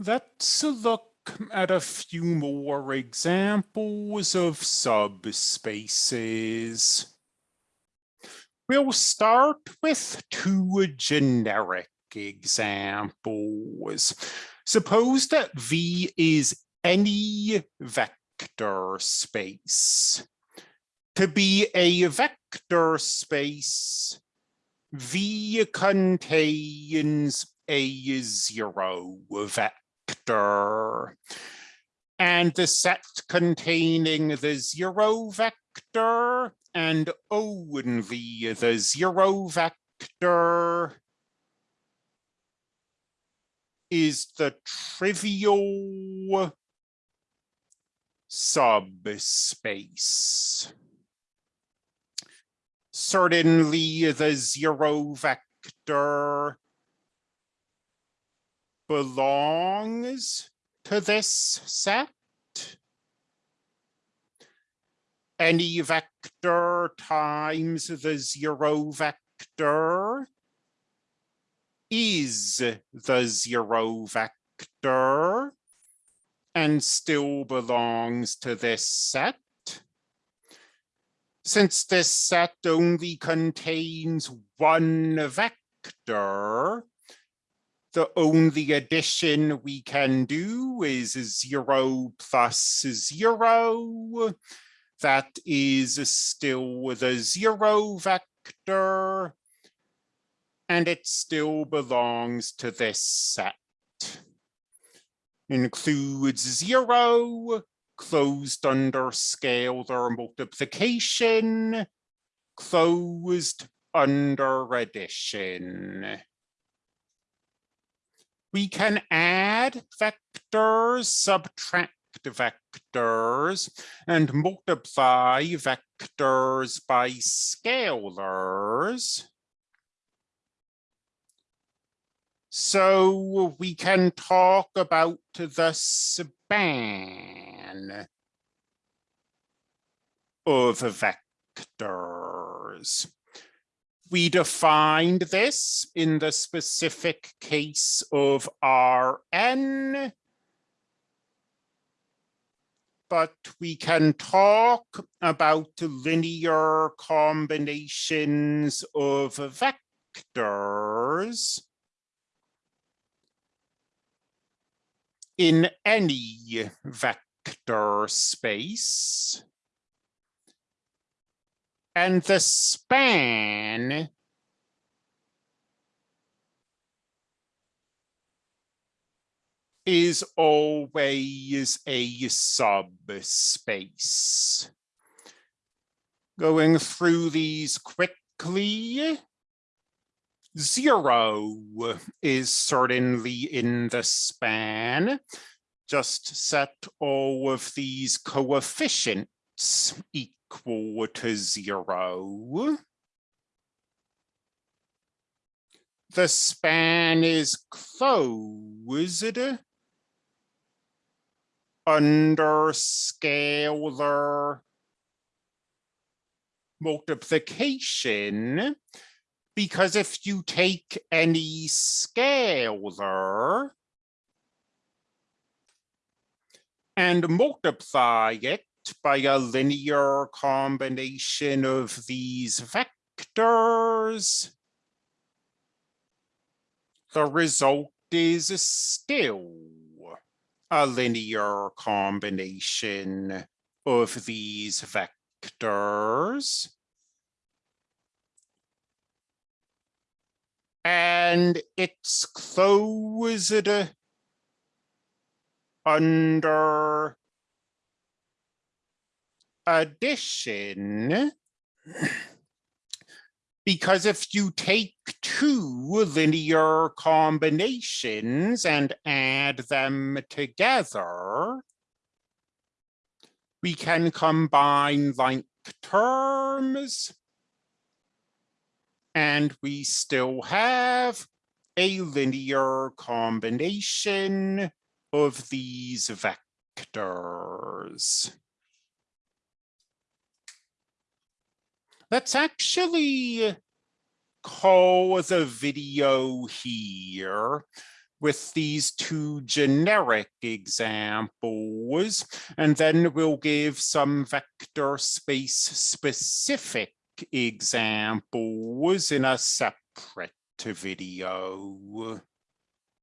Let's look at a few more examples of subspaces. We'll start with two generic examples. Suppose that V is any vector space. To be a vector space, V contains a zero vector vector. And the set containing the zero vector and only the zero vector is the trivial subspace. Certainly the zero vector belongs to this set. Any vector times the zero vector is the zero vector and still belongs to this set. Since this set only contains one vector, the only addition we can do is zero plus zero. That is still the zero vector. And it still belongs to this set. Includes zero, closed under scalar multiplication, closed under addition we can add vectors, subtract vectors, and multiply vectors by scalars. So we can talk about the span of vectors we defined this in the specific case of Rn, but we can talk about linear combinations of vectors in any vector space. And the span is always a subspace. Going through these quickly, zero is certainly in the span. Just set all of these coefficients equal to zero. The span is closed. Under scalar multiplication. Because if you take any scalar and multiply it by a linear combination of these vectors, the result is still a linear combination of these vectors. And it's closed under addition because if you take two linear combinations and add them together, we can combine like terms and we still have a linear combination of these vectors. Let's actually call the video here. with these two generic examples, and then we'll give some vector space specific examples in a separate video.